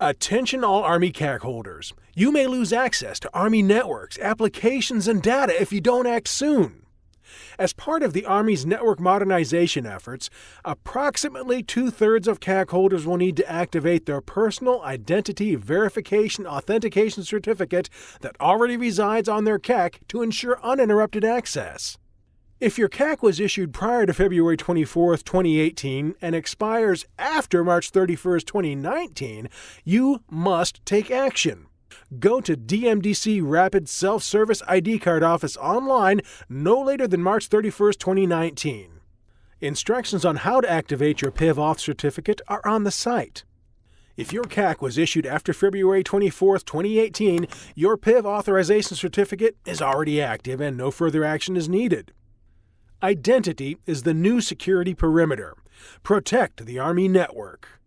Attention all Army CAC holders. You may lose access to Army networks, applications, and data if you don't act soon. As part of the Army's network modernization efforts, approximately two thirds of CAC holders will need to activate their personal identity verification authentication certificate that already resides on their CAC to ensure uninterrupted access. If your CAC was issued prior to February 24, 2018, and expires after March 31, 2019, you must take action. Go to DMDC Rapid Self Service ID Card Office online no later than March 31, 2019. Instructions on how to activate your PIV Auth certificate are on the site. If your CAC was issued after February 24, 2018, your PIV authorization certificate is already active and no further action is needed. Identity is the new security perimeter. Protect the Army network.